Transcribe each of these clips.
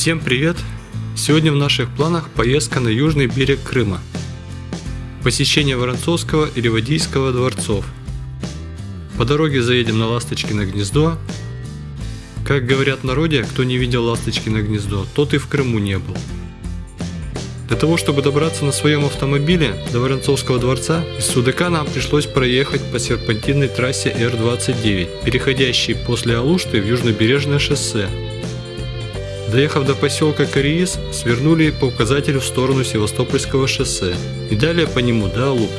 Всем привет! Сегодня в наших планах поездка на южный берег Крыма. Посещение Воронцовского и Ривадийского дворцов. По дороге заедем на Ласточкино гнездо. Как говорят в народе, кто не видел Ласточкино гнездо, тот и в Крыму не был. Для того, чтобы добраться на своем автомобиле до Воронцовского дворца, из Судака нам пришлось проехать по серпантинной трассе Р-29, переходящей после Алушты в южнобережное шоссе. Доехав до поселка Кориис, свернули по указателю в сторону Севастопольского шоссе и далее по нему до Алупки.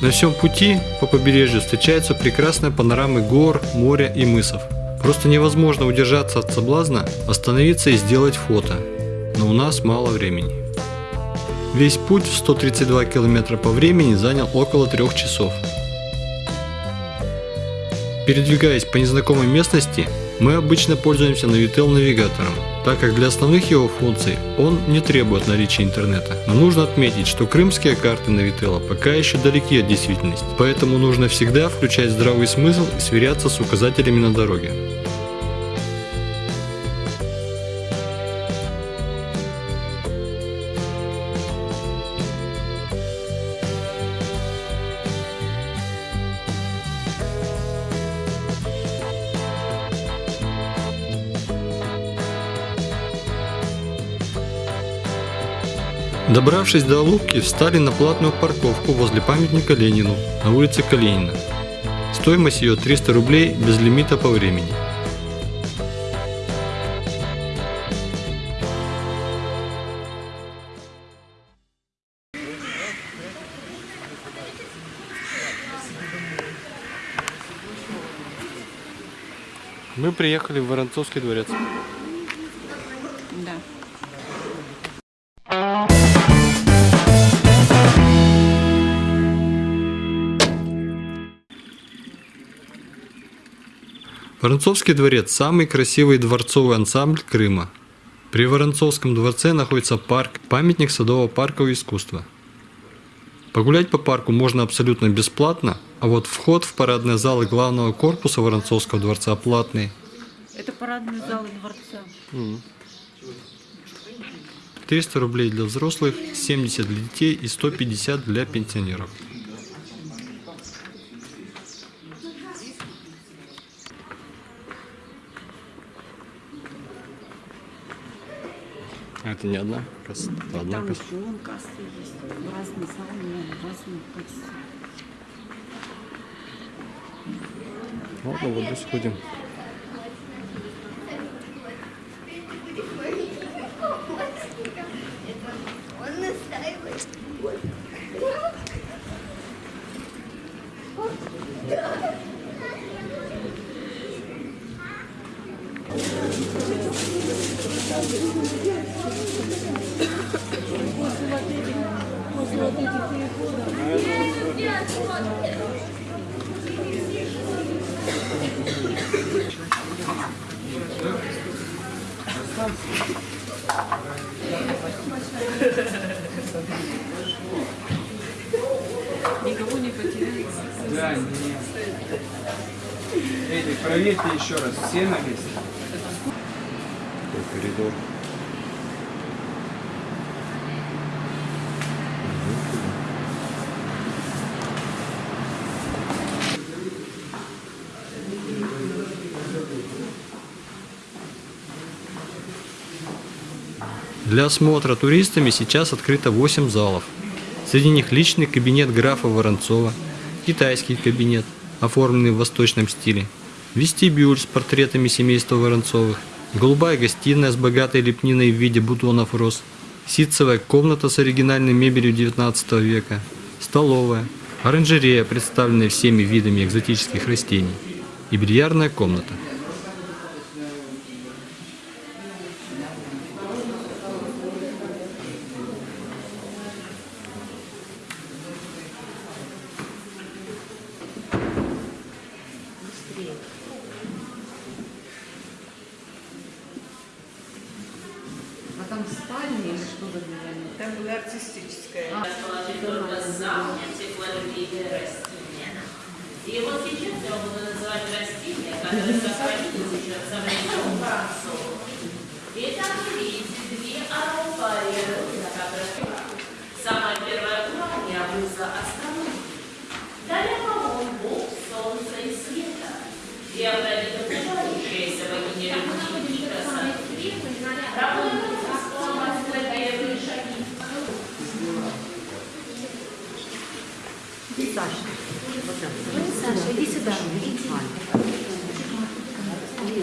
На всем пути по побережью встречаются прекрасные панорамы гор, моря и мысов. Просто невозможно удержаться от соблазна, остановиться и сделать фото – но у нас мало времени. Весь путь в 132 км по времени занял около 3 часов. Передвигаясь по незнакомой местности, мы обычно пользуемся Navitel навигатором, так как для основных его функций он не требует наличия интернета. Но нужно отметить, что крымские карты Navitel пока еще далеки от действительности, поэтому нужно всегда включать здравый смысл и сверяться с указателями на дороге. Добравшись до Алупки, встали на платную парковку возле памятника Ленину на улице Калинина. Стоимость ее 300 рублей без лимита по времени. Мы приехали в Воронцовский дворец. Воронцовский дворец – самый красивый дворцовый ансамбль Крыма. При Воронцовском дворце находится парк, памятник садово-паркового искусства. Погулять по парку можно абсолютно бесплатно, а вот вход в парадные залы главного корпуса Воронцовского дворца платный. Это парадные залы дворца. 300 рублей для взрослых, 70 для детей и 150 для пенсионеров. А это не одна касса? Это одна Там касса. еще вон кассы есть. Разные салоны, разные кассы. Ладно, вот здесь ходим. Он настаивает. Никого не потеряли. Да, нет. Эдик, проверьте еще раз, все на месте. Такой коридор. Для осмотра туристами сейчас открыто 8 залов. Среди них личный кабинет графа Воронцова, китайский кабинет, оформленный в восточном стиле, вестибюль с портретами семейства Воронцовых, голубая гостиная с богатой лепниной в виде бутонов роз, ситцевая комната с оригинальной мебелью 19 века, столовая, оранжерея, представленная всеми видами экзотических растений, и бильярдная комната. А там спальня или что-то для них? Там была артистическая. расположить только сам энциклопедия растения. И вот сейчас я буду называть растения, которые сохранились еще со времен Францова. Итак, вы видите две аэропорты, на которых самая первая уровня выза астрономии. Далее вагон Бог, солнца и света. И опять добывающаяся богиня любви и красоты. Работает исполнять первые шаги. Саша, иди сюда. Иди.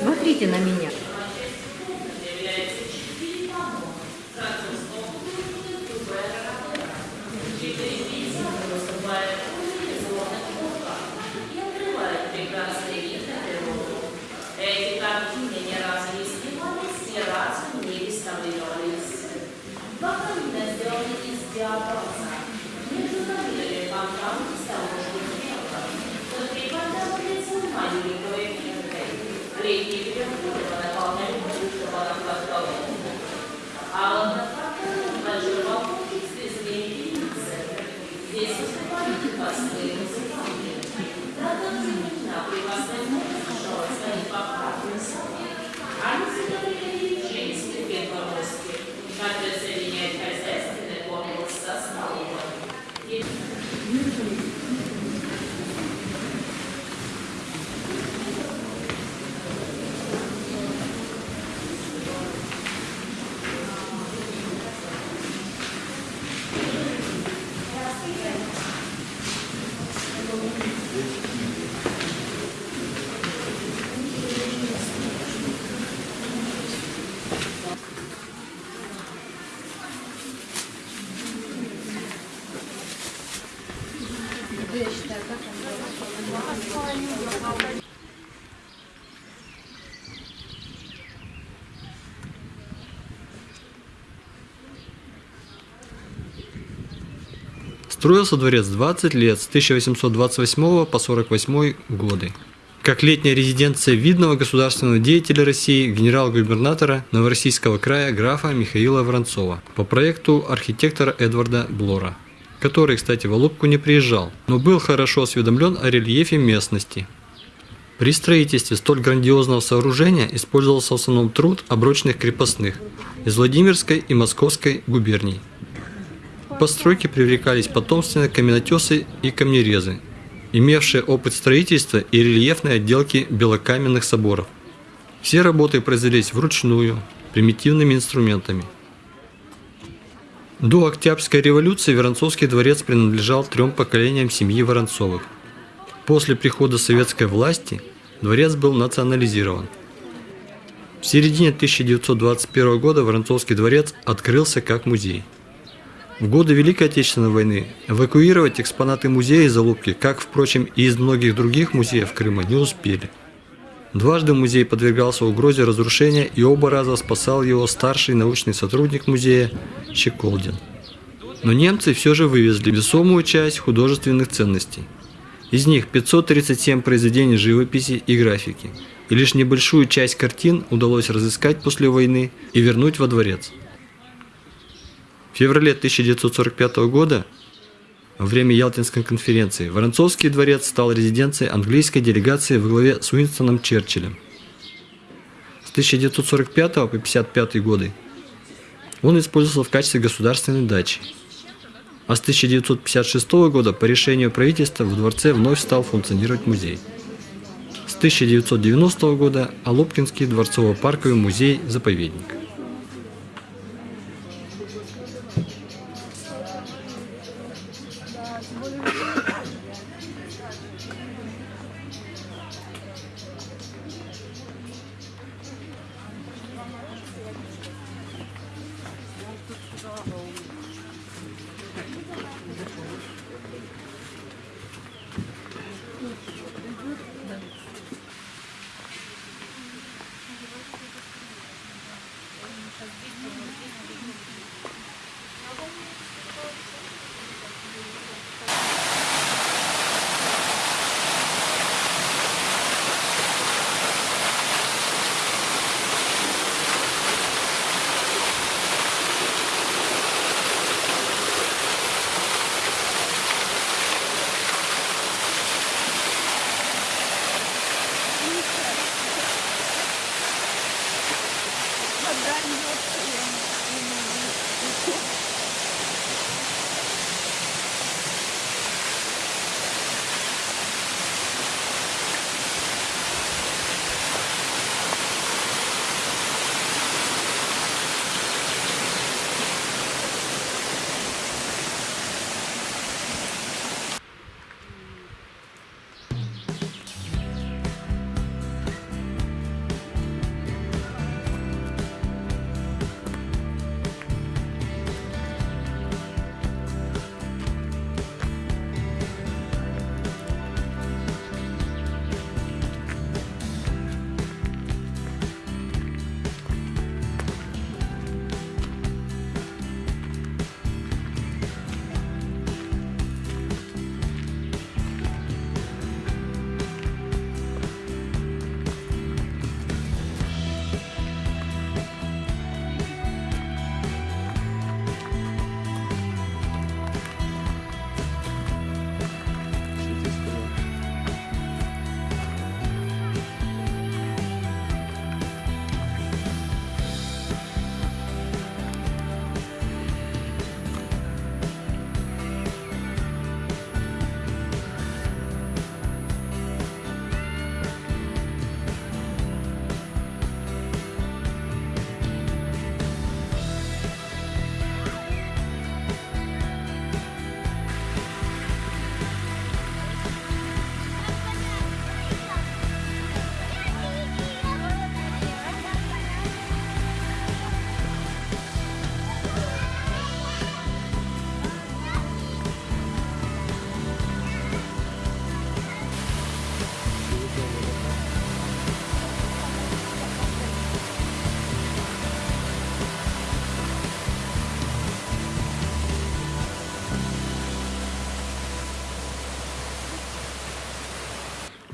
Смотрите на меня. И открывает прекрасный вид на природу. Эти картины не раз не снимались, не раз не реставрировались. Бакалина сделаны из диабаза. Между камерами фонтан с того же дерева. Внутри фонтана маленького эффекта. Летние переходы наполняют чувство на А вот Haideți să Строился дворец 20 лет, с 1828 по 48 годы. Как летняя резиденция видного государственного деятеля России, генерал-губернатора Новороссийского края графа Михаила Воронцова по проекту архитектора Эдварда Блора, который, кстати, в Алупку не приезжал, но был хорошо осведомлен о рельефе местности. При строительстве столь грандиозного сооружения использовался в основном труд оброчных крепостных из Владимирской и Московской губерний. Постройке привлекались потомственные каменотесы и камнерезы, имевшие опыт строительства и рельефной отделки белокаменных соборов. Все работы произвелись вручную, примитивными инструментами. До Октябрьской революции Воронцовский дворец принадлежал трем поколениям семьи Воронцовых. После прихода советской власти дворец был национализирован. В середине 1921 года Воронцовский дворец открылся как музей. В годы Великой Отечественной войны эвакуировать экспонаты музея из Алупки, как, впрочем, и из многих других музеев Крыма, не успели. Дважды музей подвергался угрозе разрушения и оба раза спасал его старший научный сотрудник музея Щеколдин. Но немцы все же вывезли весомую часть художественных ценностей. Из них 537 произведений живописи и графики, и лишь небольшую часть картин удалось разыскать после войны и вернуть во дворец. В феврале 1945 года, во время Ялтинской конференции, Воронцовский дворец стал резиденцией английской делегации во главе с Уинстоном Черчиллем. С 1945 по 1955 годы он использовался в качестве государственной дачи. А с 1956 года по решению правительства в дворце вновь стал функционировать музей. С 1990 года Алупкинский дворцово-парковый музей-заповедник.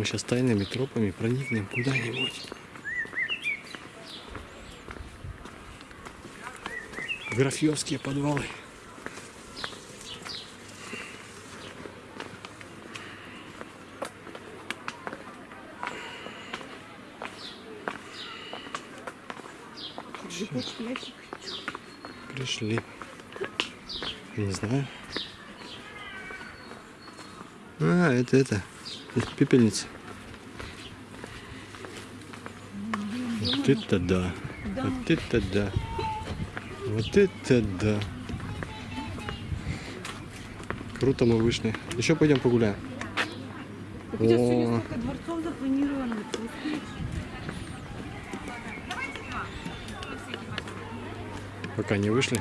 Мы сейчас тайными тропами проникнем куда-нибудь. Графьевские подвалы. Пришли. Не знаю. А, это это. Это пепельница. Вот это да. Вот это да. Вот это да. Круто мы вышли. Еще пойдем погуляем. У тебя сегодня О, столько дворцов запланировано. ты успеешь? пока не вышли.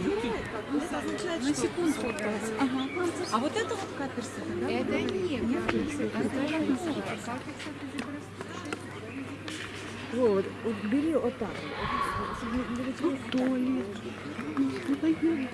На секунду. Ага. А вот это вот каперсы, да? Это не Вот, вот бери вот так. Вот, туалет. Ну, пойдем.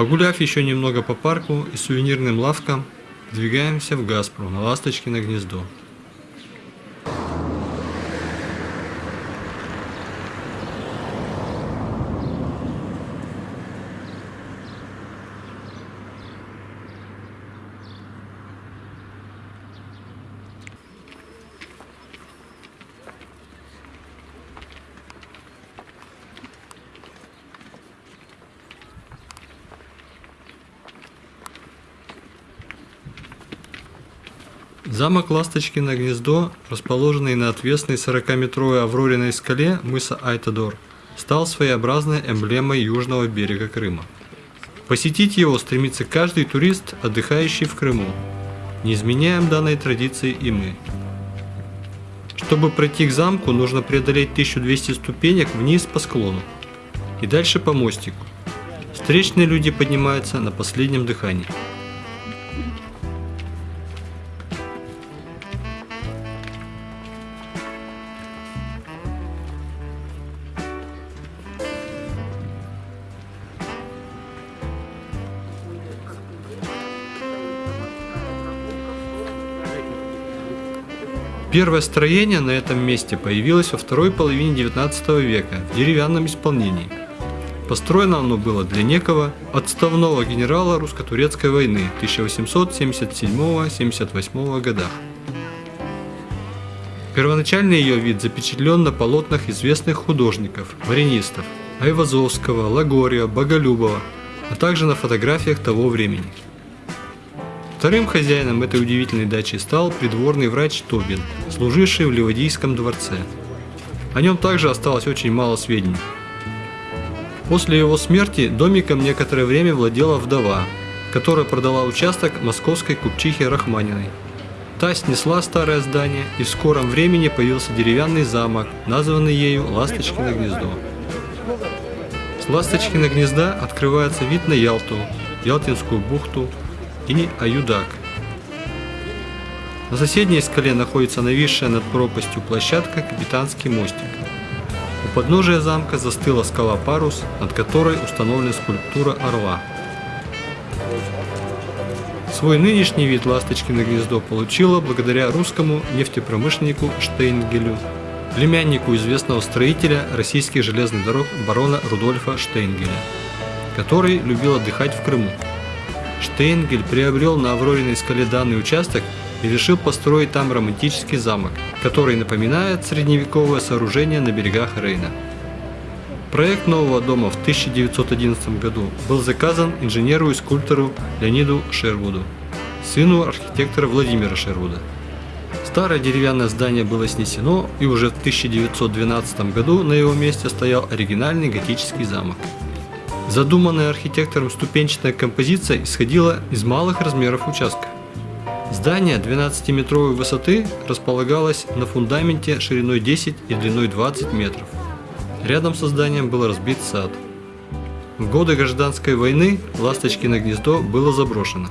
Погуляв еще немного по парку и сувенирным лавкам, двигаемся в Газпру на Ласточкино гнездо. Замок Ласточкино гнездо, расположенный на отвесной 40-метровой Аврориной скале мыса Айтадор, стал своеобразной эмблемой южного берега Крыма. Посетить его стремится каждый турист, отдыхающий в Крыму. Не изменяем данной традиции и мы. Чтобы пройти к замку, нужно преодолеть 1200 ступенек вниз по склону и дальше по мостику. Встречные люди поднимаются на последнем дыхании. Первое строение на этом месте появилось во второй половине 19 века в деревянном исполнении. Построено оно было для некого отставного генерала русско-турецкой войны 1877-78 годах. Первоначальный ее вид запечатлен на полотнах известных художников, маринистов Айвазовского, Лагория, Боголюбова, а также на фотографиях того времени. Вторым хозяином этой удивительной дачи стал придворный врач Тобин, служивший в Ливадийском дворце. О нем также осталось очень мало сведений. После его смерти домиком некоторое время владела вдова, которая продала участок московской купчихе Рахманиной. Та снесла старое здание, и в скором времени появился деревянный замок, названный ею Ласточкино гнездо. С Ласточкино гнезда открывается вид на Ялту, Ялтинскую бухту и Аюдак. На соседней скале находится нависшая над пропастью площадка Капитанский мостик. У подножия замка застыла скала Парус, над которой установлена скульптура орла. Свой нынешний вид Ласточкино гнездо получило благодаря русскому нефтепромышленнику Штейнгелю, племяннику известного строителя российских железных дорог барона Рудольфа Штейнгеля, который любил отдыхать в Крыму. Штейнгель приобрел на Аврориной скале данный участок и решил построить там романтический замок, который напоминает средневековое сооружение на берегах Рейна. Проект нового дома в 1911 году был заказан инженеру и скульптору Леониду Шервуду, сыну архитектора Владимира Шервуда. Старое деревянное здание было снесено, и уже в 1912 году на его месте стоял оригинальный готический замок. Задуманная архитектором ступенчатая композиция исходила из малых размеров участка. Здание 12-метровой высоты располагалось на фундаменте шириной 10 и длиной 20 метров. Рядом со зданием был разбит сад. В годы гражданской войны Ласточкино гнездо было заброшено.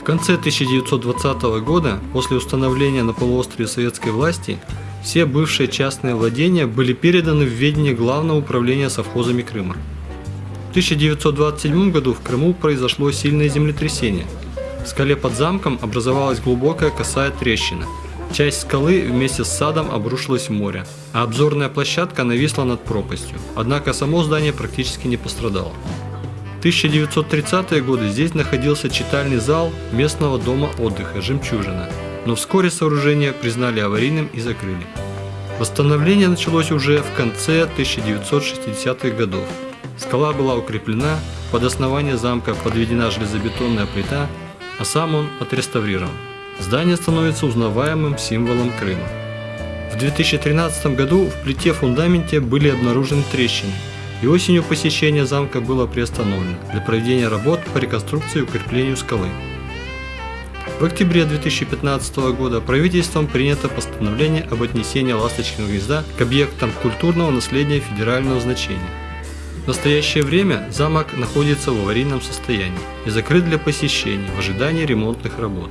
В конце 1920 года, после установления на полуострове советской власти, все бывшие частные владения были переданы в ведение Главного управления совхозами Крыма. В 1927 году в Крыму произошло сильное землетрясение. В скале под замком образовалась глубокая косая трещина. Часть скалы вместе с садом обрушилась в море, а обзорная площадка нависла над пропастью. Однако само здание практически не пострадало. В 1930-е годы здесь находился читальный зал местного дома отдыха «Жемчужина», но вскоре сооружение признали аварийным и закрыли. Восстановление началось уже в конце 1960-х годов. Скала была укреплена, под основание замка подведена железобетонная плита, а сам он отреставрирован. Здание становится узнаваемым символом Крыма. В 2013 году в плите фундаменте были обнаружены трещины, и осенью посещение замка было приостановлено для проведения работ по реконструкции и укреплению скалы. В октябре 2015 года правительством принято постановление об отнесении Ласточкиного гнезда к объектам культурного наследия федерального значения. В настоящее время замок находится в аварийном состоянии и закрыт для посещений в ожидании ремонтных работ.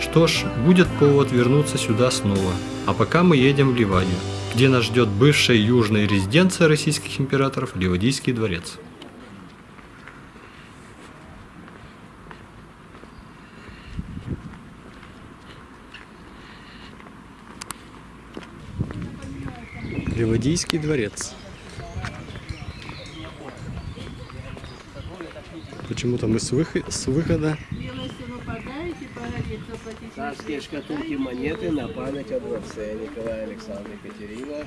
Что ж, будет повод вернуться сюда снова, а пока мы едем в Ливадию, где нас ждет бывшая южная резиденция российских императоров Ливадийский дворец. Ливадийский дворец. Почему-то мы с, выход- с выхода Царские шкатулки монеты на память о дворце Николая Александра Екатерина.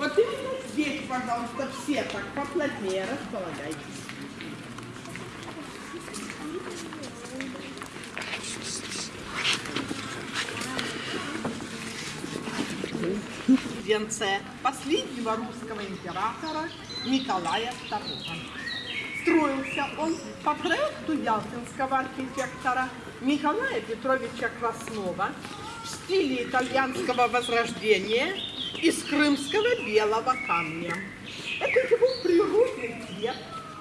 Вот именно здесь, пожалуйста, все так поплотнее располагайтесь. Резиденция последнего русского императора Николая II. Строился он по проекту ялтинского архитектора Николая Петровича Краснова в стиле итальянского возрождения из крымского белого камня. Это его природный цвет.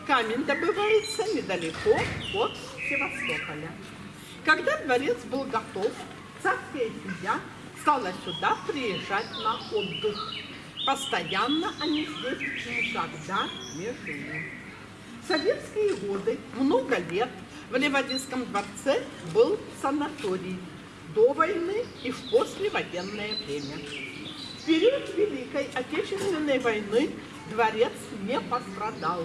Камень добывается недалеко от Севастополя. Когда дворец был готов, царская семья стала сюда приезжать на отдых. Постоянно они здесь никогда не жили. В советские годы много лет в Ливадийском дворце был санаторий до войны и в послевоенное время. В период Великой Отечественной войны дворец не пострадал,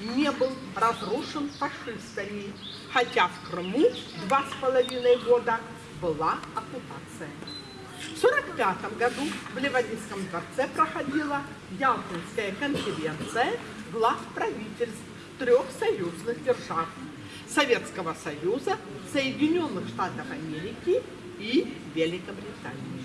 не был разрушен фашистами, хотя в Крыму два с половиной года была оккупация. В 1945 году в Ливадийском дворце проходила Ялтинская конференция глав правительств трех союзных держав Советского Союза, Соединенных Штатов Америки и Великобритании.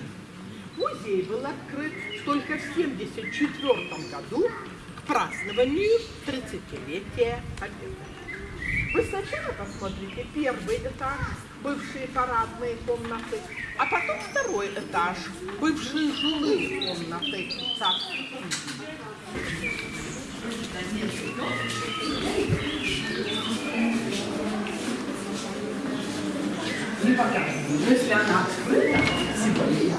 Музей был открыт только в 1974 году к празднованию 30-летия Победы. Вы сначала посмотрите первый этаж, бывшие парадные комнаты, а потом второй этаж, бывшие жилые комнаты семьи. Не показываю, если она открыта, сегодня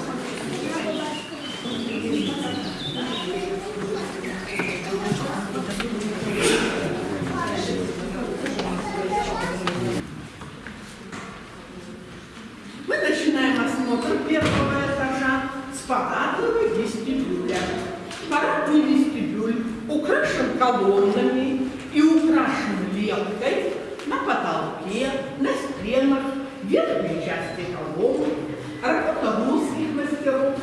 Мы начинаем осмотр первого этажа с парадного вестибюля. Парадный вестибюль украшен колоннами и украшен лентой на потолке, на стенах, в верхней части колонн. Работа русских мастеров,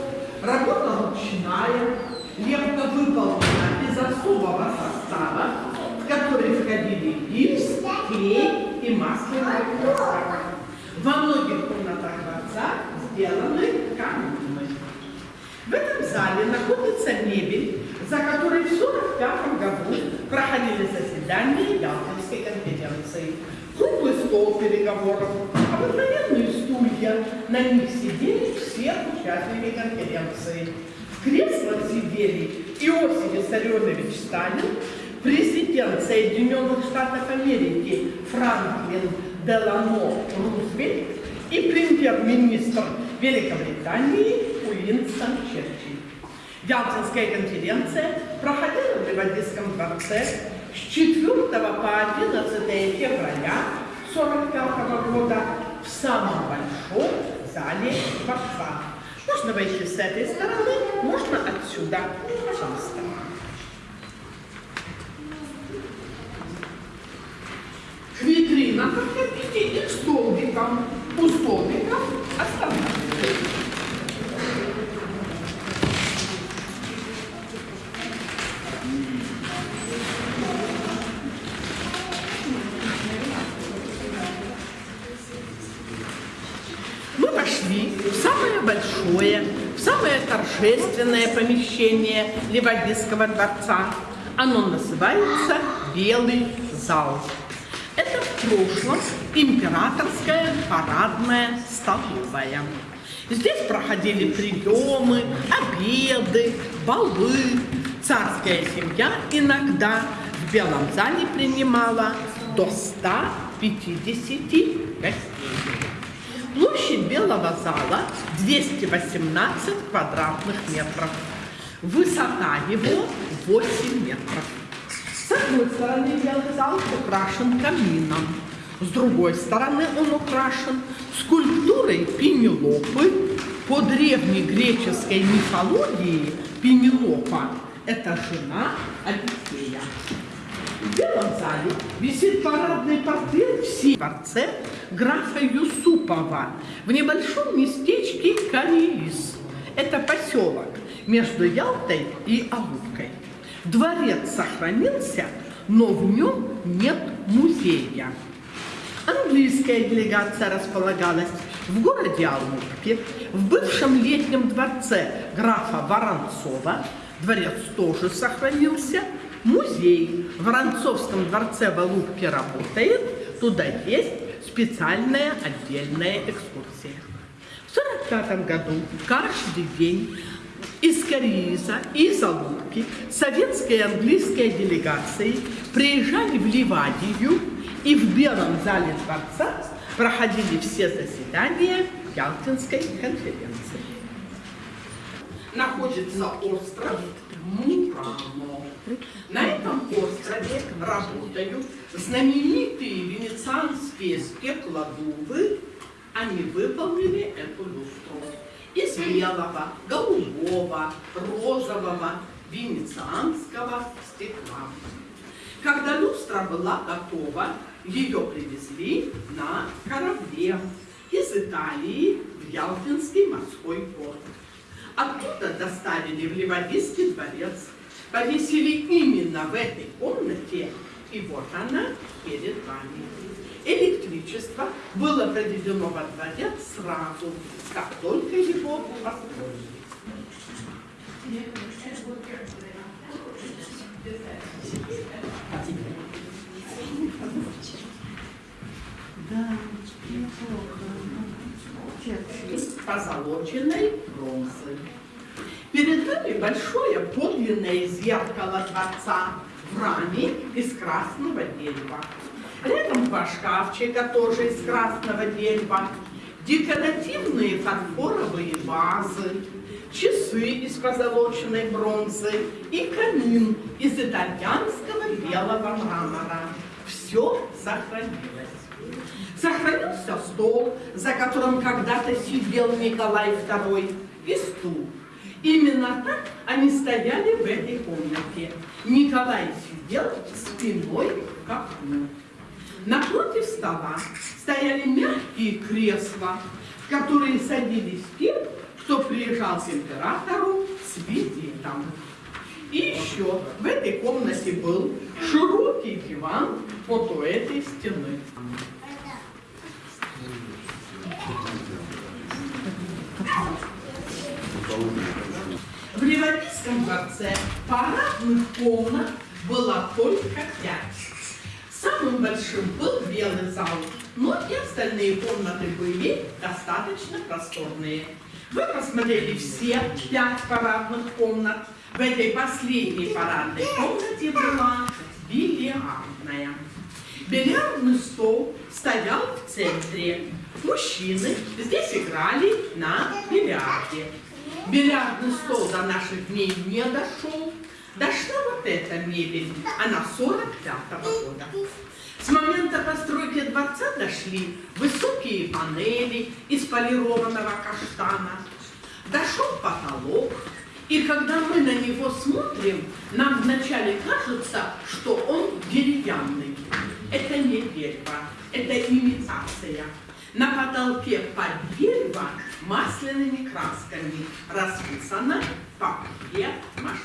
работа ручная, лента выполнена из особого состава, в который входили гипс, клей и масляная краска. Во многих комнатах дворца сделаны камины. В этом зале находится мебель, за которой в 1945 году проходили заседания Ялтинской конференции. Круглый стол переговоров, обыкновенные стулья, на них сидели все участники конференции. В креслах сидели Иосиф Виссарионович Сталин, президент Соединенных Штатов Америки Франклин Делано Рузвельт и премьер-министр Великобритании Уинстон Черчилль. Ялтинская конференция проходила в Ливадийском дворце с 4 по 11 февраля 1945 года в самом большом зале дворца. Можно войти с этой стороны, можно отсюда. Пожалуйста. К витринам подходите и к столбикам. У столбиков останавливайтесь. Торжественное помещение Ливадийского дворца. Оно называется Белый зал. Это в прошлом императорская парадная столовая. Здесь проходили приемы, обеды, балы. Царская семья иногда в Белом зале принимала до 150 гостей. Площадь Белого зала 218 квадратных метров. Высота его 8 метров. С одной стороны Белый зал украшен камином, с другой стороны он украшен скульптурой Пенелопы. По древнегреческой мифологии Пенелопа – это жена Одиссея. В Белом зале висит парадный портрет в дворце графа Юсупова в небольшом местечке Кариис. Это поселок между Ялтой и Алупкой. Дворец сохранился, но в нем нет музея. Английская делегация располагалась в городе Алупке, в бывшем летнем дворце графа Воронцова. Дворец тоже сохранился. Музей в Воронцовском дворце в Алупке работает. Туда есть специальная отдельная экскурсия. В 1945 году каждый день из Карииза и из Алупки советская и английская делегации приезжали в Ливадию и в Белом зале дворца проходили все заседания Ялтинской конференции. Находится остров Мурано. На этом острове работают знаменитые венецианские стеклодувы. Они выполнили эту люстру из белого, голубого, розового, венецианского стекла. Когда люстра была готова, ее привезли на корабле из Италии в Ялтинский морской порт. Оттуда доставили в Ливадийский дворец. повесили именно в этой комнате, и вот она перед вами. Электричество было проведено во дворец сразу, как только его построили. позолоченной бронзы. Нами большое подлинное зеркало дворца в раме из красного дерева. Рядом два шкафчика тоже из красного дерева, декоративные фарфоровые вазы, часы из позолоченной бронзы и камин из итальянского белого мрамора. Все сохранилось. Сохранился стол, за которым когда-то сидел Николай II, и стул. Именно так они стояли в этой комнате. Николай сидел спиной к окну. Напротив стола стояли мягкие кресла, в которые садились те, кто приезжал к императору с визитом. И еще в этой комнате был широкий диван вот у этой стены. В Ливанийском дворце парадных комнат было только пять. Самым большим был белый зал, но и остальные комнаты были достаточно просторные. Вы посмотрели все пять парадных комнат. В этой последней парадной комнате была бильярдная. Бильярдный стол стоял в центре. Мужчины здесь играли на бильярде. Бильярдный стол до наших дней не дошел. Дошла вот эта мебель, она 45-го года. С момента постройки дворца дошли высокие панели из полированного каштана. Дошел потолок, и когда мы на него смотрим, нам вначале кажется, что он деревянный. Это не дерево, это имитация. На потолке под дерево масляными красками расписано папье-маше.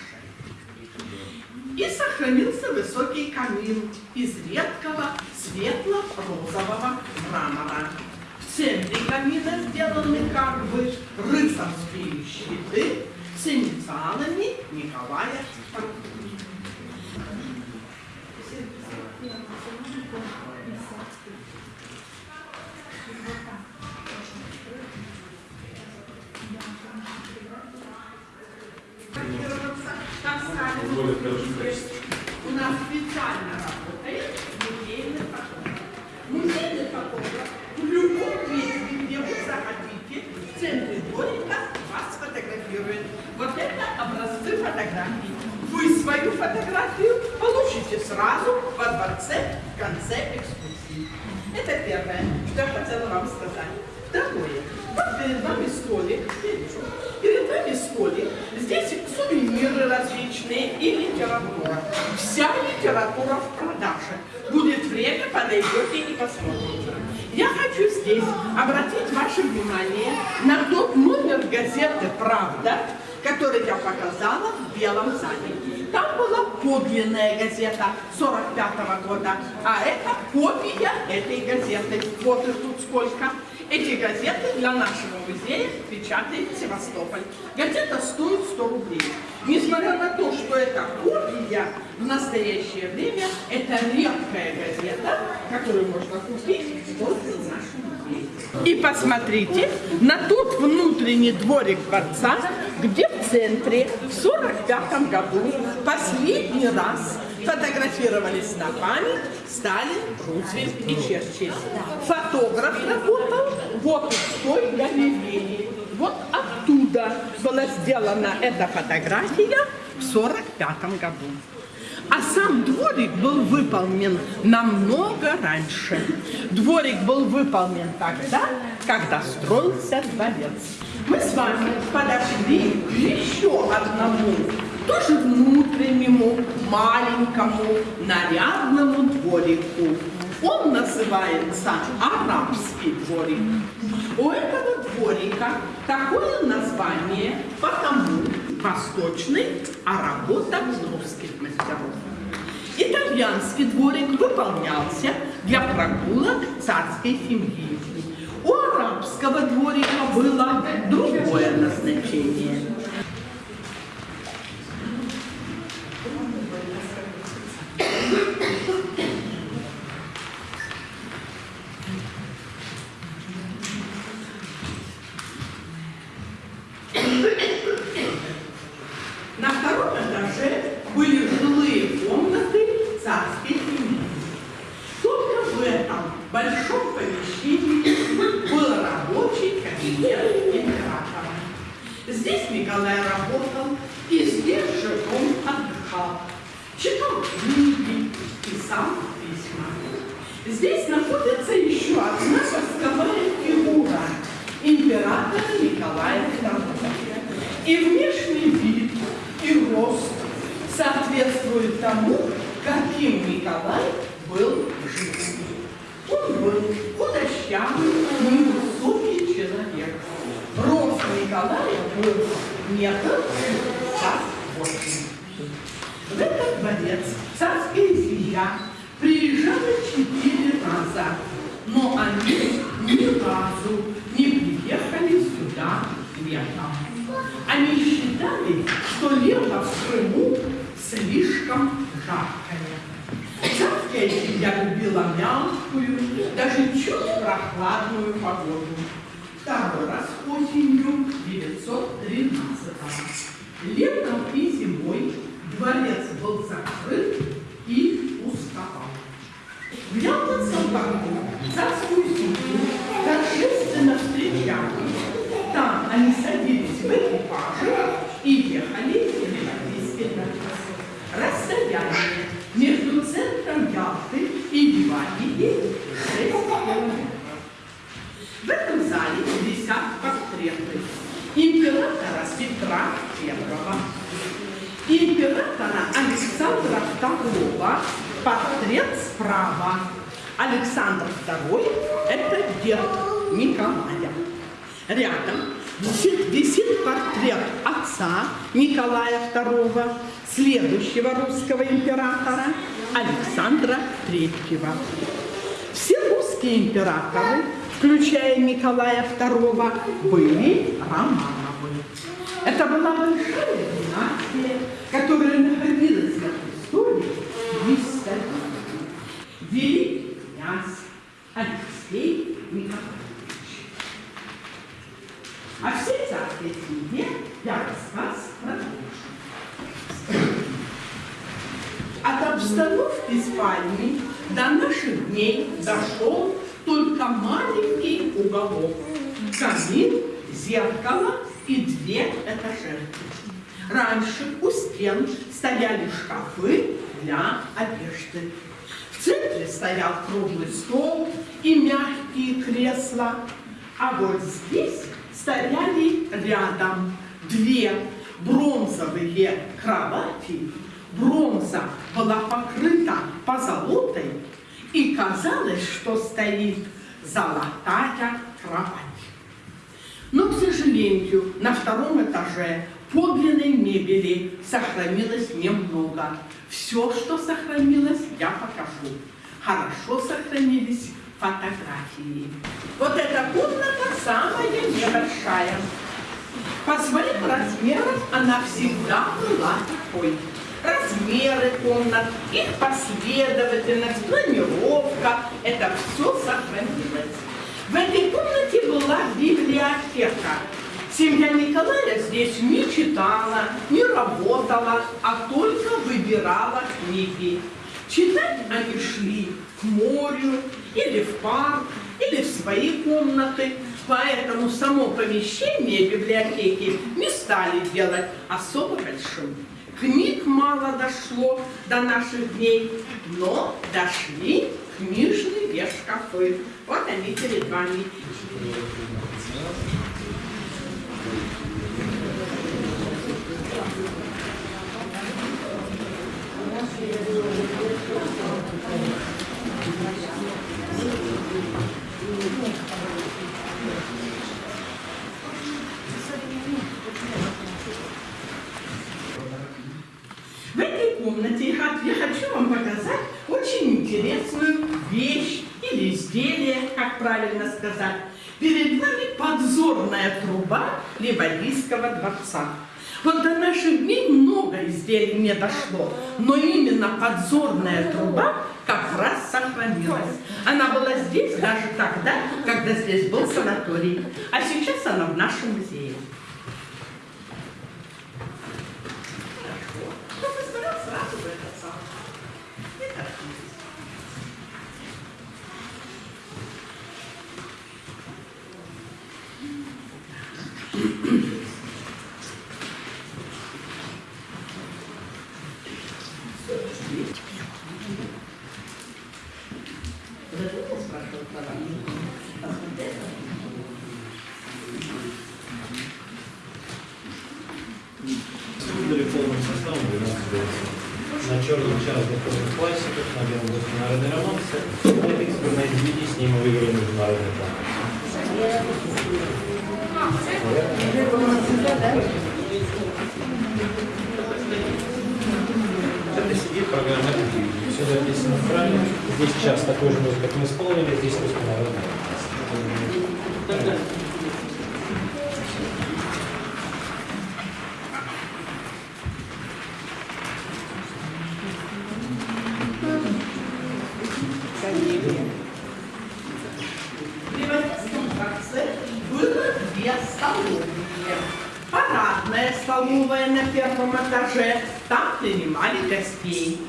И сохранился высокий камин из редкого светло-розового мрамора. В центре камина сделаны как бы рыцарские щиты с инициалами Николая II. Так скажем, у нас специально работает музейный фотограф. Музейный фотограф в любом месте, где вы захотите, в центре дворика вас фотографирует. Вот это образцы фотографий. Вы свою фотографию получите сразу во дворце в конце экскурсии. Это первое, что я хотела вам сказать. Второе. Вот перед вами столик. Я вижу. Перед вами столик. Здесь сувениры различные и литература. Вся литература в продаже. Будет время, подойдете и посмотрите. Я хочу здесь обратить ваше внимание на тот номер газеты «Правда», который я показала в Белом зале. Там была подлинная газета 45 -го года, а это копия этой газеты. Вот их тут сколько. Эти газеты для нашего музея печатает Севастополь. Газета стоит 100 рублей. Несмотря на то, что это копия, в настоящее время это редкая газета, которую можно купить только в нашем. И посмотрите на тот внутренний дворик дворца, где в центре в 45 году последний раз фотографировались на память Сталин, Рузвельт и Черчилль. Фотограф работал вот в той галерее. Вот оттуда была сделана эта фотография в 45 году. А сам дворик был выполнен намного раньше. Дворик был выполнен тогда, когда строился дворец. Мы с вами подошли к еще одному, тоже внутреннему, маленькому, нарядному дворику. Он называется арабский дворик. У этого дворика такое название потому, восточный, а работа русских мастеров. Итальянский дворик выполнялся для прогулок царской семьи. У арабского дворика было другое назначение. На втором этаже были жилые комнаты царской семьи. Только в этом большом помещении был рабочий кабинет императора. Здесь Николай работал, и здесь же он отдыхал. Читал книги, писал письма. Здесь находится еще одна восковая фигура императора Николая II. И внешний вид, и рост соответствует тому, каким Николай был в жизни. Он был худощавый, невысокий человек. Рост Николая был метр шестьдесят восемь. В этот дворец царская семья приезжала четыре раза, но они ни разу не приехали сюда летом. Они считали, что лето в Крыму слишком жаркое. Царская семья любила мягкую, даже чуть прохладную погоду. Второй раз осенью 913 Летом и зимой дворец был закрыт и пустовал. В Ялтинском парку царскую семью торжественно встречали. Там они садились в экипажи и ехали в Европейский дворец. Расстояние между центром Ялты и Ливадией 6 километров. В этом зале висят портреты императора Петра I, императора Александра II, портрет справа. Александр II – это дед Николая. Рядом висит, висит портрет отца Николая II, следующего русского императора Александра III. Все русские императоры, включая Николая II, были Романовы. Это была большая династия, которая находилась на престоле 200 лет. Великий князь Алексей Николаевич. О всей царской семье я рассказ продолжу. От обстановки спальни до наших дней дошел только уголок. Камин, зеркало и две этажерки. Раньше у стен стояли шкафы для одежды. В центре стоял круглый стол и мягкие кресла. А вот здесь стояли рядом две бронзовые кровати. Бронза была покрыта позолотой, и казалось, что стоит золотая кровать. Но, к сожалению, на втором этаже подлинной мебели сохранилось немного. Все, что сохранилось, я покажу. Хорошо сохранились фотографии. Вот эта комната самая небольшая. По своим размерам она всегда была такой. Размеры комнат, их последовательность, планировка – это все сохранилось. В этой комнате была библиотека. Семья Николая здесь не читала, не работала, а только выбирала книги. Читать они шли к морю, или в парк, или в свои комнаты. Поэтому само помещение библиотеки не стали делать особо большим. Книг мало дошло до наших дней, но дошли книжные шкафы. Вот они перед вами. Thank you. комнате. И я хочу вам показать очень интересную вещь или изделие, как правильно сказать. Перед нами подзорная труба Ливадийского дворца. Вот до наших дней много изделий не дошло, но именно подзорная труба как раз сохранилась. Она была здесь даже тогда, когда здесь был санаторий, а сейчас она в нашем музее. Принимали гостей.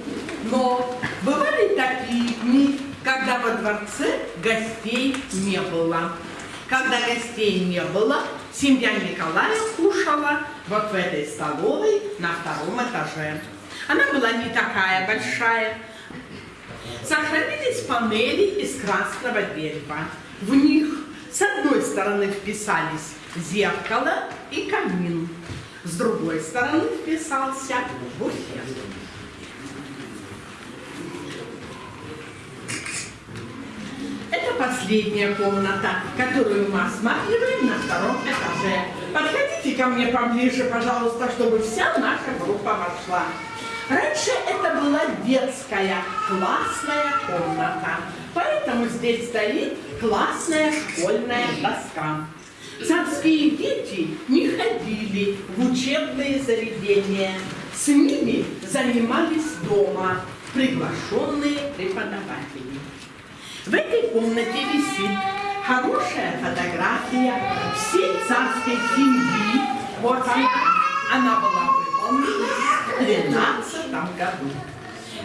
Но бывали такие дни, когда во дворце гостей не было. Когда гостей не было, семья Николая кушала вот в этой столовой на втором этаже. Она была не такая большая, Сохранились панели из красного дерева. В них с одной стороны вписались зеркало и камин, с другой стороны вписался буфет. Это последняя комната, которую мы осматриваем на втором этаже. Подходите ко мне поближе, пожалуйста, чтобы вся наша группа вошла. Раньше это была детская классная комната, поэтому здесь стоит классная школьная доска. Царские дети не ходили в учебные заведения, с ними занимались дома приглашенные преподаватели. В этой комнате висит хорошая фотография всей царской семьи. Вот она, была выполнена в 13 году.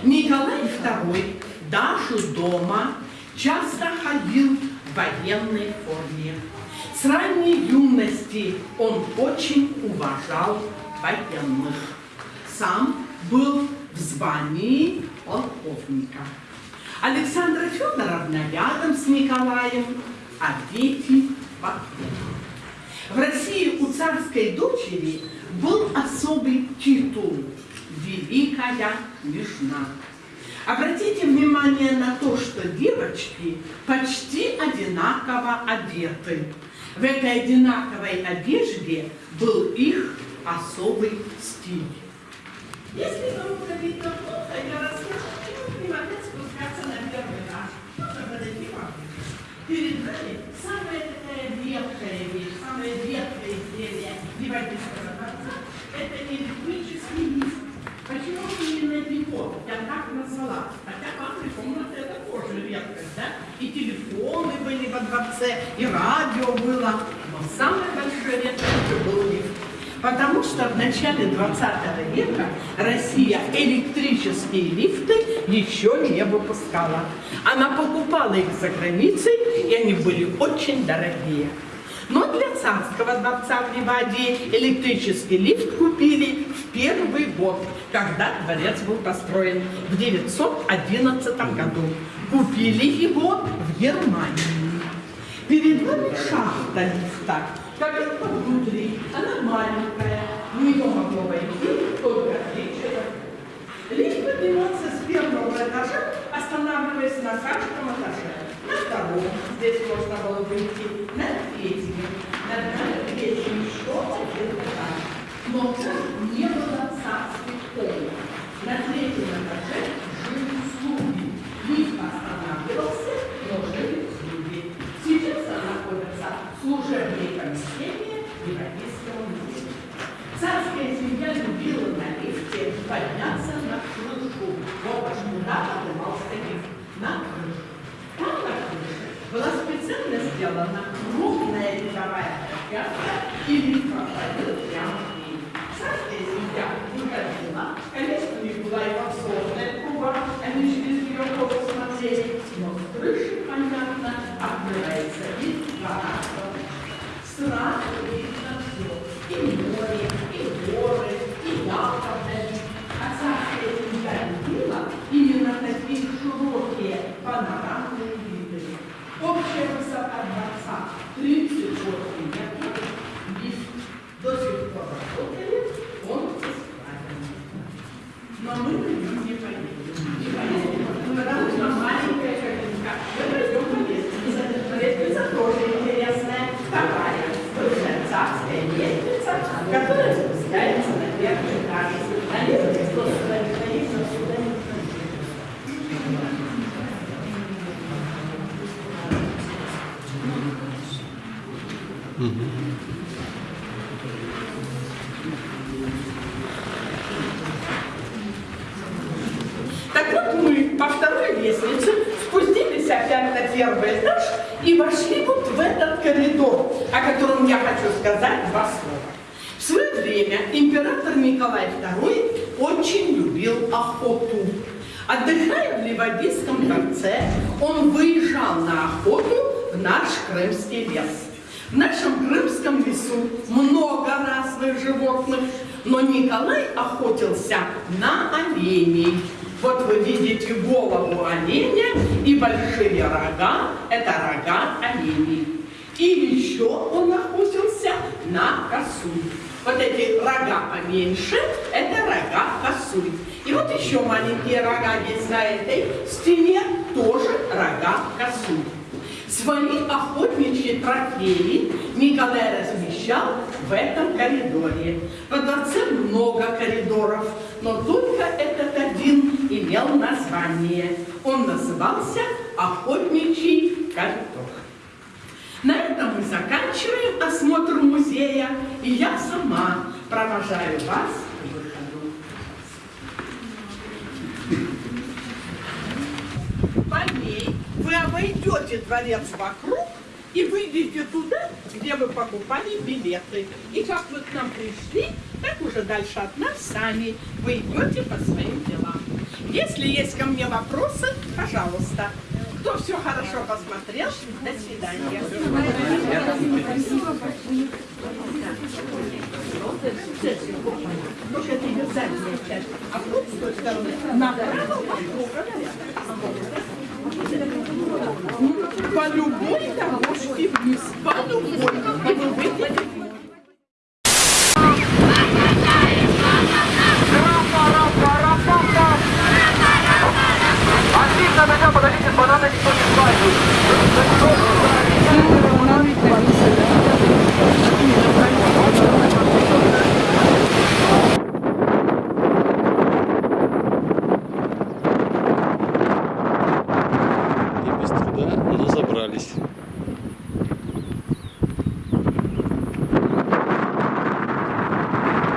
Николай II даже дома часто ходил в военной форме. С ранней юности он очень уважал военных. Сам был в звании полковника. Александра Федоровна рядом с Николаем, а дети вокруг. В России у царской дочери был особый титул «Великая княжна». Обратите внимание на то, что девочки почти одинаково одеты. В этой одинаковой одежде был их особый стиль. Если кому-то видно плохо, я расскажу, почему не могли спускаться на первый этаж. Можно подойти поближе. Перед вами самая такая редкая вещь, самое редкое изделие Ливадийского дворца. Это электрический лифт. Почему именно его? Я так назвала. Хотя ванная комната это тоже редкость, да? И телефоны были во дворце, и радио было. Но самая большая редкость был лифт. Потому что в начале 20 века Россия электрические лифты еще не выпускала. Она покупала их за границей, и они были очень дорогие. Но для царского дворца в Ливадии электрический лифт купили в первый год, когда дворец был построен в 911 году. Купили его в Германии. Перед вами шахта лифта. Кабинка внутри, она маленькая, в нее могло войти только три человека. Лифт поднимался с первого этажа, останавливаясь на каждом этаже. На втором, здесь можно было выйти, на третьем, на третьем еще один этаж. Но трофеи Николай размещал в этом коридоре. Во дворце много коридоров, но только этот один имел название. Он назывался Охотничий коридор. На этом мы заканчиваем осмотр музея, и я сама провожаю вас к выходу. По ней вы обойдете дворец вокруг и выйдете туда, где вы покупали билеты. И как вы к нам пришли, так уже дальше от нас сами вы идете по своим делам. Если есть ко мне вопросы, пожалуйста. Кто все хорошо посмотрел, до свидания. Только это ее задняя часть. А вот с той стороны направо вокруг. По любой дорожке вниз. По любой. И вы выйдете подойдите, банана никто не.